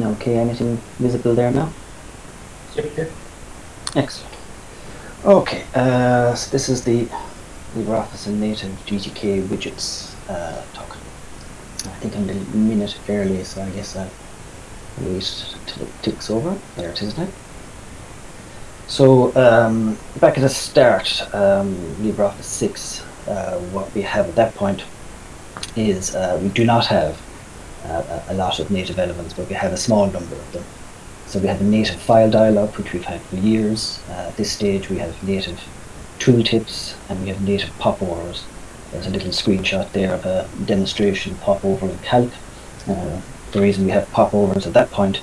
Okay, anything visible there now? Yep, Excellent. Okay, uh, so this is the LibreOffice and native GTK widgets uh, talk. I think I'm a minute early, so I guess I'll wait till it ticks over. There it is now. So um, back at the start, um, LibreOffice 6, uh, what we have at that point is uh, we do not have uh, a lot of native elements, but we have a small number of them. So we have a native file dialog, which we've had for years. Uh, at this stage, we have native tooltips and we have native popovers. There's a little screenshot there of a demonstration popover in Calc. Uh, the reason we have popovers at that point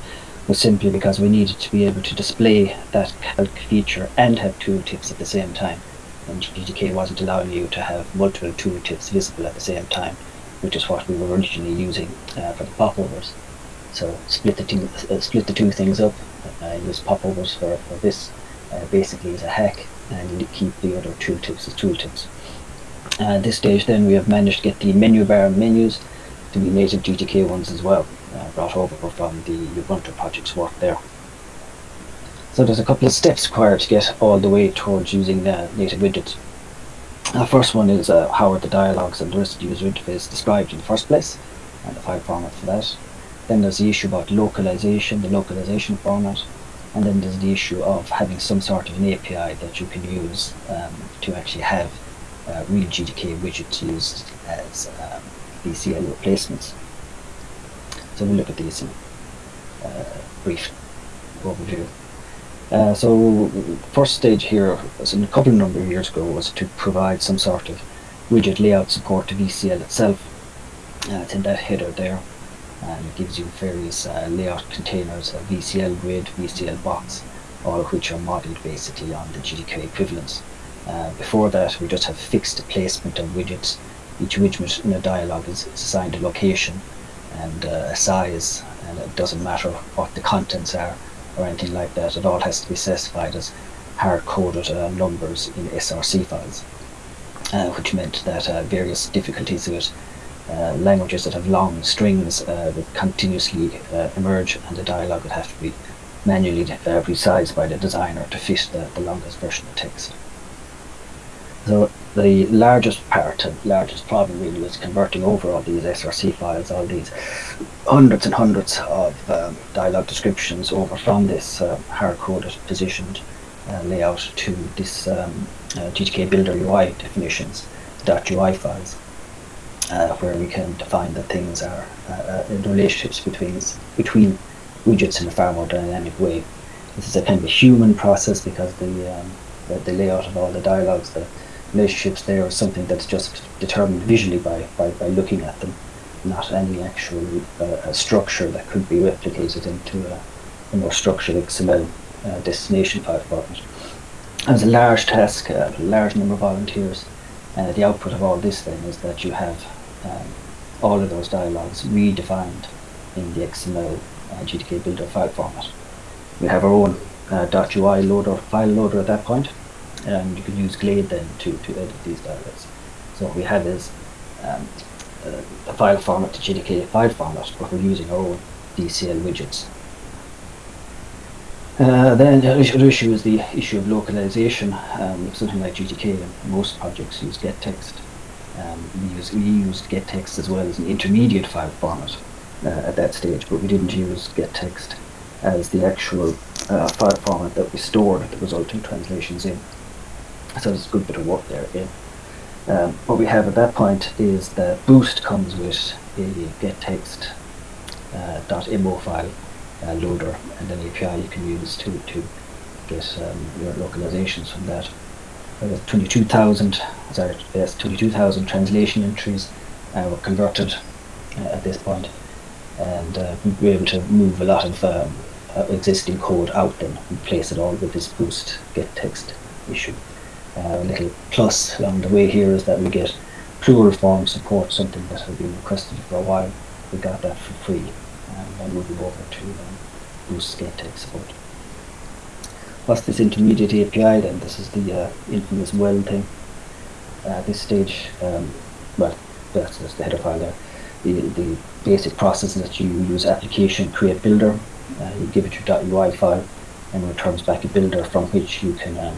was simply because we needed to be able to display that Calc feature and have tooltips at the same time. And GTK wasn't allowing you to have multiple tooltips visible at the same time which is what we were originally using uh, for the popovers. So split the two, uh, split the two things up. Uh, use popovers for, for this uh, basically as a hack, and keep the other tooltips as tooltips. At this stage, then we have managed to get the menu bar menus to be native GTK ones as well, uh, brought over from the Ubuntu project's work there. So there's a couple of steps required to get all the way towards using uh, native widgets. The first one is uh, how are the dialogues and the rest of the user interface described in the first place, and the file format for that. Then there's the issue about localization, the localization format, and then there's the issue of having some sort of an API that you can use um, to actually have uh, real GTK widgets used as um, VCL replacements. So we'll look at these in uh, brief overview. Uh, so first stage here, a couple of number of years ago, was to provide some sort of widget layout support to VCL itself. Uh, it's in that header there, and it gives you various uh, layout containers, VCL grid, VCL box, all of which are modeled basically on the GTK equivalents. Uh, before that, we just have fixed placement of widgets. Each widget in a dialog is, is assigned a location and uh, a size, and it doesn't matter what the contents are or anything like that. It all has to be specified as hard-coded uh, numbers in SRC files, uh, which meant that uh, various difficulties with uh, languages that have long strings uh, would continuously uh, emerge and the dialog would have to be manually resized by the designer to fit the, the longest version of text. So the largest part and largest problem really was converting over all these SRC files, all these hundreds and hundreds of um, dialog descriptions over from this uh, hard-coded positioned uh, layout to this um, uh, GTK Builder UI definitions, .ui files, uh, where we can define that things are uh, uh, the relationships between between widgets in a far more dynamic way. This is a kind of a human process because the um, the, the layout of all the dialogues, the relationships there is something that's just determined visually by, by, by looking at them, not any actual uh, structure that could be replicated into a, a more structured XML uh, destination file format. It was a large task, uh, a large number of volunteers. Uh, the output of all this then is that you have um, all of those dialogues redefined in the XML uh, GTK builder file format. We have our own uh, .ui loader, file loader at that point, and you can use Glade then to, to edit these dialogues. So what we have is um, a file format, the GTK file format, but we're using our own VCL widgets. Uh, then the other issue is the issue of localization. Um, something like GTK, most projects use gettext. Um, we, use, we used gettext as well as an intermediate file format uh, at that stage, but we didn't use gettext as the actual uh, file format that we stored the resulting translations in. So there's a good bit of work there again. Um, what we have at that point is the Boost comes with a gettext uh, file uh, loader and an API you can use to, to get um, your localizations from that. Uh, 22,000 sorry, yes, 22,000 translation entries uh, were converted uh, at this point and uh, we were able to move a lot of um, uh, existing code out then and place it all with this boost gettext issue. Uh, a little plus along the way here is that we get plural form support, something that has been requested for a while. We got that for free and then moving over to um, boost gettext support. What's this intermediate API then? This is the uh, infamous weld thing. Uh, at this stage, um, well, that's just the header file there. the, the basic process is that you use application create builder, uh, you give it your .ui file, and returns back a builder from which you can um,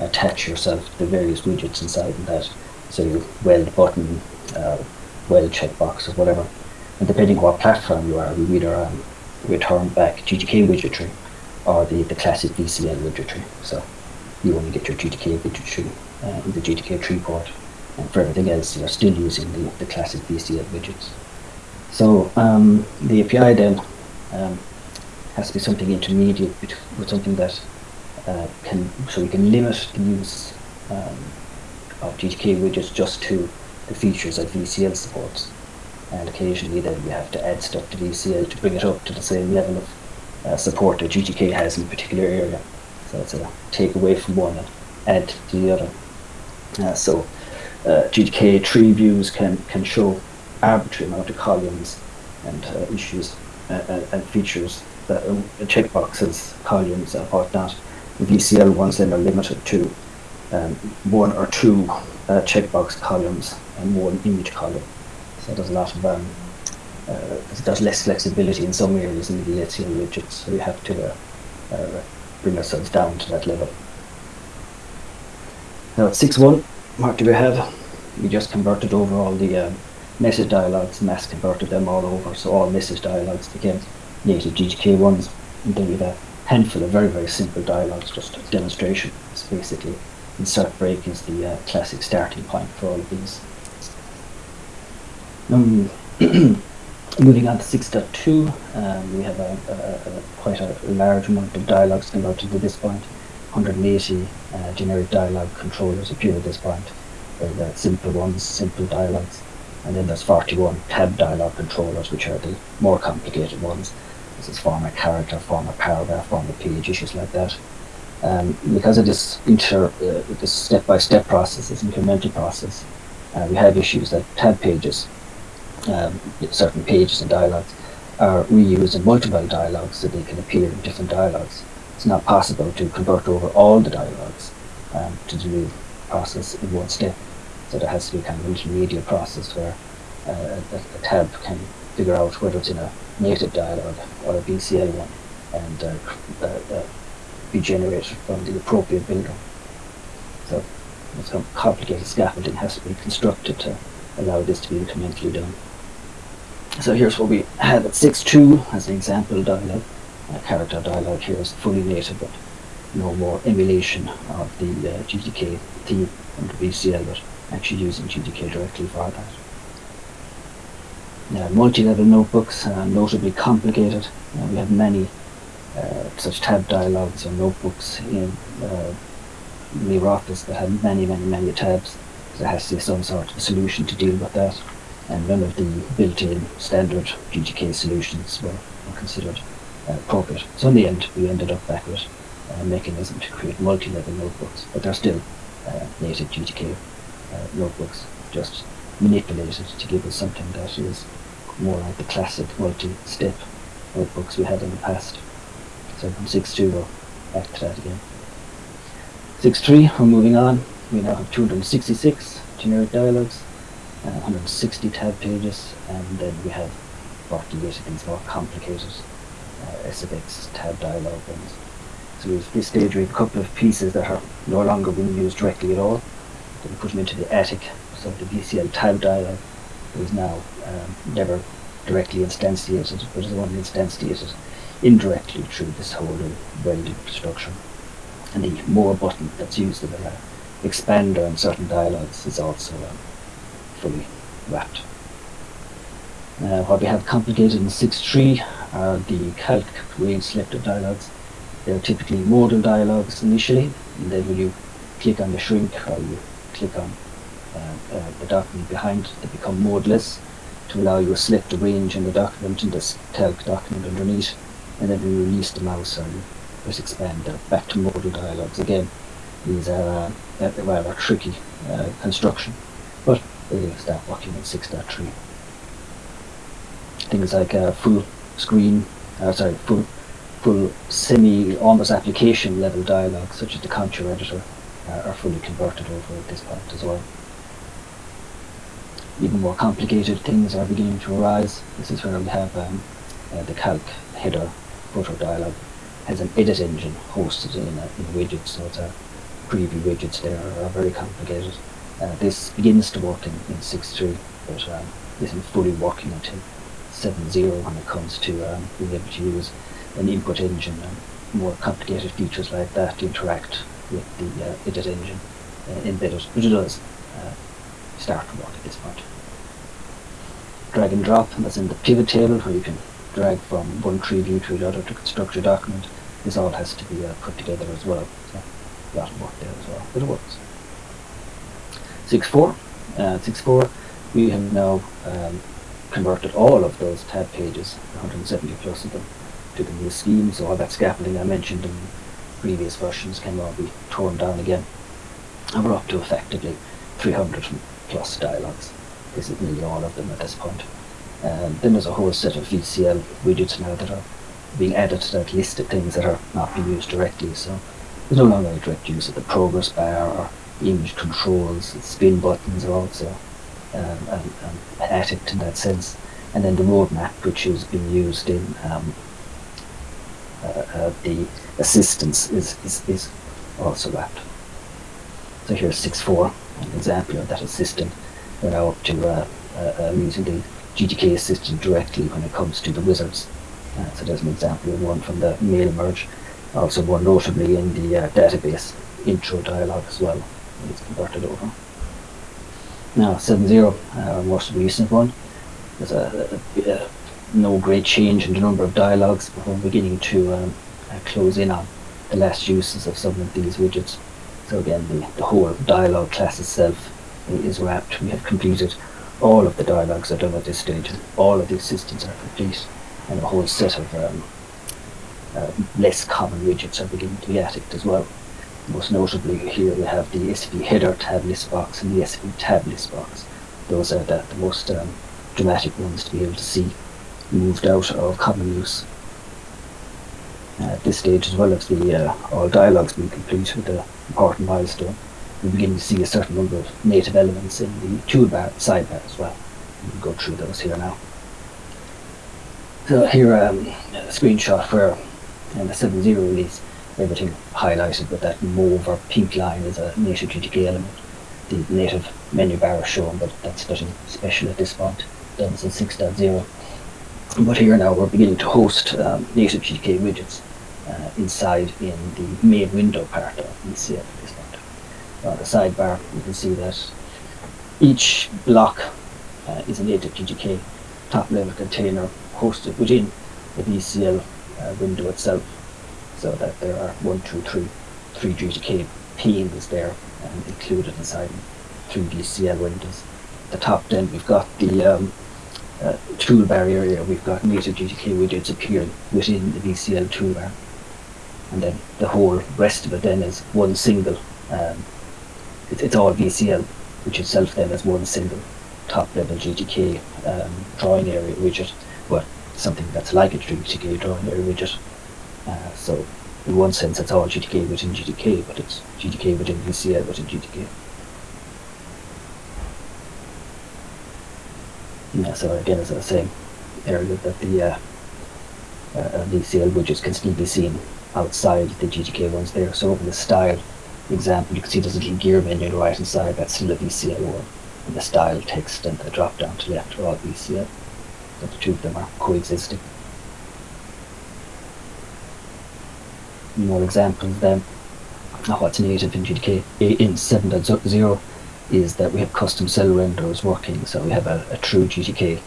attach yourself to the various widgets inside and that. So you weld button, uh, weld checkbox or whatever. And depending what platform you are, you either um, return back GTK widgetry or the, the classic VCL widgetry. So you only get your GTK widgetry uh, in the GTK3 port. And for everything else, you're still using the, the classic VCL widgets. So um, the API then um, has to be something intermediate with something that uh, can, so we can limit the use um, of GTK widgets just to the features that VCL supports. And occasionally then we have to add stuff to VCL to bring it up to the same level of uh, support that GTK has in a particular area. So it's a take away from one and add to the other. Uh, so uh, GTK tree views can, can show arbitrary amount of columns and uh, issues uh, and features that checkboxes, columns and whatnot. VCL ones then are limited to um, one or two checkbox columns and one image column. So there's a lot of um, uh, there's less flexibility in some areas in the VCL widgets, so we have to uh, uh, bring ourselves down to that level. Now at 6.1, what do we have? We just converted over all the um, message dialogues, mass converted them all over, so all message dialogues became native GTK ones. And then we have handful of very, very simple dialogues, just a demonstration. It's basically insert break is the uh, classic starting point for all of these. Um, moving on to 6.2, um, we have a, a, a, quite a large amount of dialogues converted to this point. 180 uh, generic dialogue controllers appear at this point. Very, simple ones, simple dialogues. And then there's 41 tab dialog controllers, which are the more complicated ones. This is format character, format paragraph, format page, issues like that. Um, because of this inter, uh, this step-by-step -step process, this incremental process, uh, we have issues that tab pages, um, certain pages and dialogues, are reused in multiple dialogues so they can appear in different dialogues. It's not possible to convert over all the dialogues um, to the new process in one step. So there has to be kind of an intermediate process where uh, a, a, tab can figure out whether it's in a native dialog or a VCL one and uh, uh, uh, be generated from the appropriate builder. So some complicated scaffolding has to be constructed to allow this to be incrementally done. So here's what we have at 6.2 as an example dialog. A character dialog here is fully native, but no more emulation of the uh, GTK theme under VCL, but actually using GTK directly for that. Uh, multi-level notebooks are notably complicated. Uh, we have many uh, such tab dialogues or notebooks in uh, LibreOffice that have many, many, many tabs. There has to be some sort of solution to deal with that, and none of the built-in standard GTK solutions were, were considered uh, appropriate. So in the end, we ended up back with a mechanism to create multi-level notebooks, but they're still uh, native GTK uh, notebooks just manipulated to give us something that is more like the classic multi-step notebooks we had in the past. So from 6.2 we're back to that again. 6.3 we're moving on. We now have 266 generic dialogues, uh, 160 tab pages, and then we have 48 of these more complicated uh, SFX tab dialog ones. So at this stage we have a couple of pieces that are no longer being used directly at all we put them into the attic, so the VCL tab dialog is now um, never directly instantiated, but is only instantiated indirectly through this whole welded structure. And the more button that's used in the uh, expander in certain dialogues is also um, fully wrapped. What we have complicated in 6.3 are the calc range selector dialogues. They're typically modal dialogues initially, and then when you click on the shrink or you click on the document behind they become modeless to allow you to select the range in the document and this calc document underneath and then we release the mouse and press expand. Uh, back to modal dialogues again. These are uh, a rather tricky uh, construction but they start working in 6.3 things like uh, full screen uh, sorry full full semi almost application level dialogue such as the contour editor uh, are fully converted over at this point as well. Even more complicated things are beginning to arise. This is where we have um, uh, the calc header footer dialog has an edit engine hosted in in a widget, so it's a preview widgets there are very complicated. Uh, this begins to work in, in 6.3, but um, isn't fully working until 7.0 when it comes to um, being able to use an input engine and more complicated features like that interact with the uh, edit engine uh, embedded, which it does uh, start work at this point. Drag and drop, that's in the pivot table where you can drag from one tree view to the other to construct your document. This all has to be uh, put together as well. So a lot of work there as well, but it works. 6.4, uh, 6.4, we have now um, converted all of those tab pages, 170 plus of them, to the new scheme. So all that scaffolding I mentioned in previous versions can all be torn down again. And we're up to effectively 300 plus dialogues. This is nearly all of them at this point. Um, then there's a whole set of VCL widgets now that are being added to that list of things that are not being used directly. So there's no longer a direct use of the progress bar or image controls, The spin buttons are also um, um, added in that sense. And then the roadmap, which is being used in um, uh, uh, the assistance, is, is, is also wrapped. So here's 6.4, an example of that assistant. We're now up to uh, uh, using the GTK assistant directly when it comes to the wizards. Uh, so there's an example of one from the mail merge, also more notably in the uh, database intro dialog as well, it's converted over. Now 7.0, our most recent one, there's a, a, a, no great change in the number of dialogues, but we're beginning to um, uh, close in on the last uses of some of these widgets. So again, the, the whole dialog class itself is wrapped. We have completed all of the dialogues are done at this stage and all of the assistants are complete and a whole set of um, uh, less common widgets are beginning to be added as well. Most notably here we have the SV header tab list box and the SV tab list box. Those are the, the most um, dramatic ones to be able to see moved out of common use. Uh, at this stage as well as the uh, all dialogues being complete with the important milestone we begin to see a certain number of native elements in the toolbar sidebar as well. We'll go through those here now. So here um, a screenshot in the 7.0 release everything highlighted with that mauve or pink line is a native GTK element. The native menu bar is shown but that's nothing special at this point. Done in 6.0. But here now we're beginning to host um, native GTK widgets uh, inside in the main window part of VCL on the sidebar, you can see that each block uh, is a native GTK top level container hosted within the VCL uh, window itself so that there are one, two, three, three GTK panes there um, included inside three VCL windows. At the top then we've got the um, uh, toolbar area, we've got native GTK widgets appearing within the VCL toolbar and then the whole rest of it then is one single um, it, it's all VCL, which itself then is one single top level GTK um, drawing area widget, but something that's like a GTK drawing area widget. Uh, so in one sense it's all GTK within GTK, but it's GTK within VCL within GTK. Yeah, so again, as I was saying earlier, that the uh, uh, VCL widgets can still be seen outside the GTK ones there. So over the style example, you can see there's a little gear menu on the right hand side, that's still a VCL one. And the style text and the drop down to left are all VCL. So the two of them are coexisting. More examples then of what's native in GTK in 7.0 is that we have custom cell renderers working. So we have a, a true GTK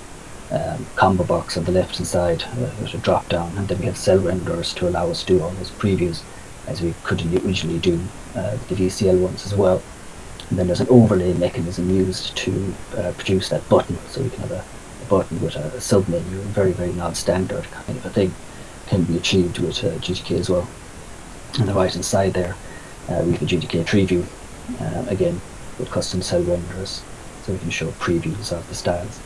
um, combo box on the left hand side uh, with a drop down, and then we have cell renderers to allow us to do all those previews as we could originally do uh, the VCL ones as well. And then there's an overlay mechanism used to uh, produce that button, so we can have a, a button with a, a sub-menu, very, very non-standard kind of a thing, can be achieved with uh, GTK as well. On the right hand side there, uh, we have a GTK tree view, uh, again with custom cell renderers, so we can show previews of the styles.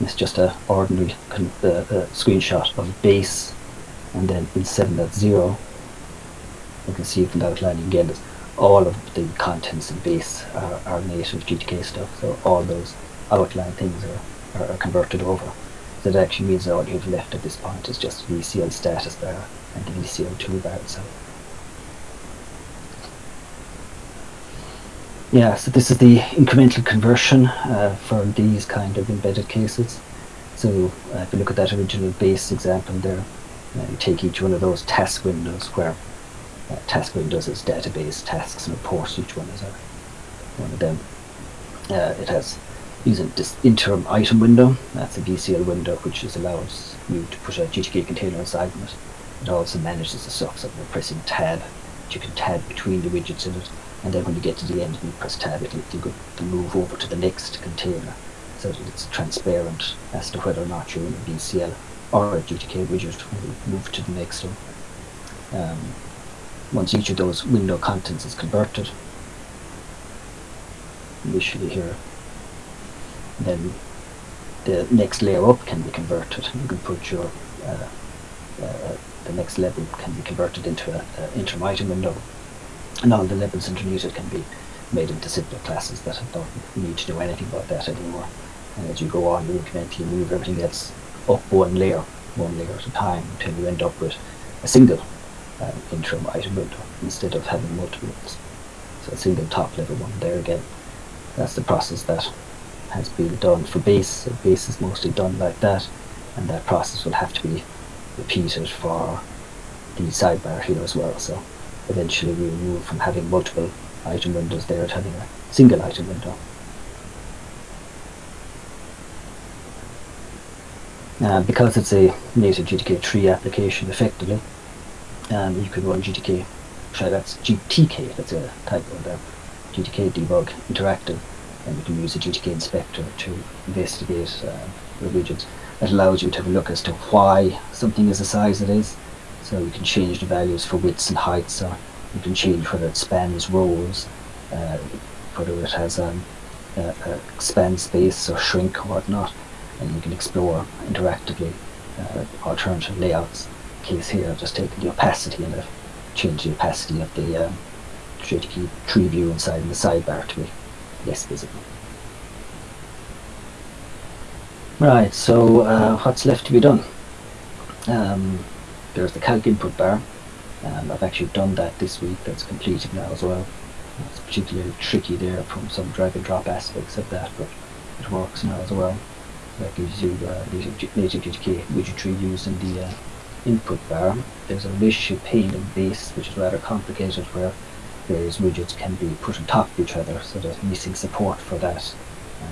It's just a ordinary uh, screenshot of base and then in 7.0 you can see from the outlining again all of the contents in base are, are native GTK stuff, so all those outline things are, are, are converted over. So that actually means all you've left at this point is just the VCL status bar and the VCL toolbar itself. Yeah, so this is the incremental conversion uh, for these kind of embedded cases. So uh, if you look at that original base example there, uh, you take each one of those task windows where uh, task windows is database tasks and reports, each one is a, one of them. Uh, it has using this interim item window, that's a VCL window which is allows you to put a GTK container inside of it. It also manages the stuff, so you're pressing tab, you can tab between the widgets in it, and then when you get to the end and you press tab, it'll, it'll move over to the next container, so that it's transparent as to whether or not you're in a VCL or a GTK widget when move to the next one. Um, once each of those window contents is converted, initially here then the next layer up can be converted. And you can put your uh, uh, the next level can be converted into an interim item window, and all the levels underneath it can be made into simple classes that don't need to do anything about that anymore. And as you go on, you incrementally move everything else up one layer, one layer at a time, until you end up with a single uh, interim item window instead of having multiple ones. So a single top level one there again. That's the process that has been done for base. Base is mostly done like that, and that process will have to be repeated for the sidebar here as well. So eventually we will move from having multiple item windows there to having a single item window. Uh, because it's a native GTK3 application effectively, um, you can run GTK, sorry that's GTK, that's a typo there, GTK debug interactive and you can use the GTK inspector to investigate uh, the That allows you to have a look as to why something is the size it is. So you can change the values for widths and heights, or you can change whether it spans rows, uh, whether it has um, expand space or shrink or whatnot, and you can explore interactively uh, alternative layouts. case here, I've just taken the opacity and I've changed the opacity of the um, tree view inside the sidebar to be less visible. Right, so uh, what's left to be done? Um, there's the calc input bar. Um, I've actually done that this week, that's completed now as well. It's particularly tricky there from some drag and drop aspects of that, but it works now as well. That gives you uh, native, native GTK widget tree views in the uh, input bar. There's a relationship pane in base, which is rather complicated, where various widgets can be put on top of each other, so there's missing support for that.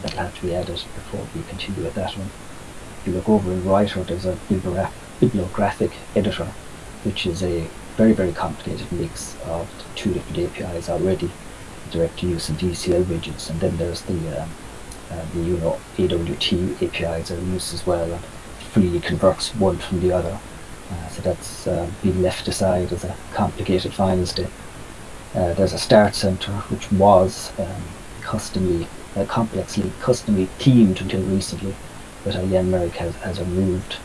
That'll have to be added before we continue with that one. If you look over in Writer, there's a bibliographic editor, which is a very, very complicated mix of two different APIs already, direct use and VCL widgets, and then there's the um, uh, the you know AWT APIs are used as well, and freely converts one from the other. Uh, so that's uh, been left aside as a complicated final step. Uh, there's a start center which was um, customly, uh, complexly, customly themed until recently, but uh, Merrick has, has removed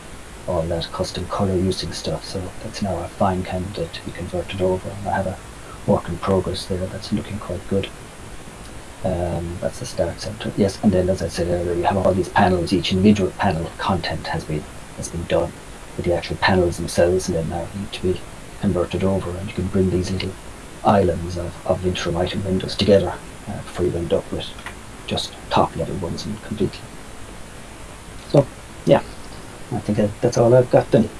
all that custom color using stuff, so that's now a fine candidate to be converted over. And I have a work in progress there that's looking quite good. Um, that's the start center. Yes, and then as I said earlier, you have all these panels. Each individual panel content has been has been done, but the actual panels themselves then now need to be converted over, and you can bring these little islands of, of interim item windows together uh, before you end up with just top level ones and completely. So yeah, I think that, that's all I've got then.